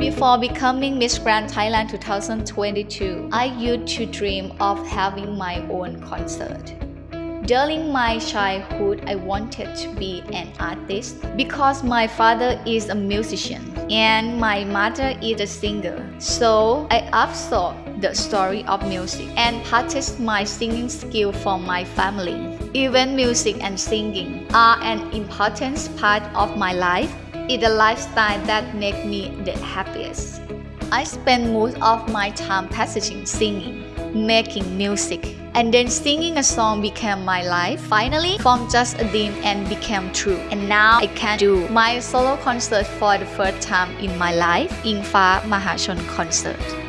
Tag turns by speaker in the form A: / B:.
A: Before becoming Miss Grand Thailand 2022, I used to dream of having my own concert. During my childhood, I wanted to be an artist because my father is a musician and my mother is a singer. So I absorbed the story of music and practiced my singing skill from my family. Even music and singing are an important part of my life. It's a lifestyle that makes me the happiest. I spend most of my time practicing singing, making music, and then singing a song became my life. Finally, from just a dream and became true. And now I can do my solo concert for the first time in my life, Engfa Mahachon concert.